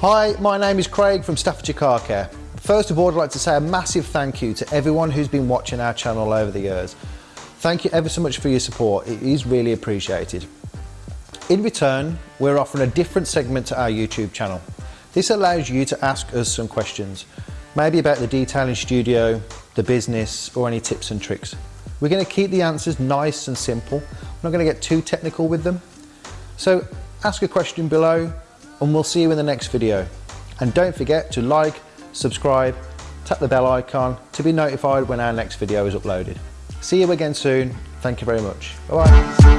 Hi, my name is Craig from Staffordshire Car Care. First of all, I'd like to say a massive thank you to everyone who's been watching our channel over the years. Thank you ever so much for your support, it is really appreciated. In return, we're offering a different segment to our YouTube channel. This allows you to ask us some questions, maybe about the detailing studio, the business, or any tips and tricks. We're going to keep the answers nice and simple. We're not going to get too technical with them. So ask a question below and we'll see you in the next video. And don't forget to like, subscribe, tap the bell icon to be notified when our next video is uploaded. See you again soon. Thank you very much. Bye bye.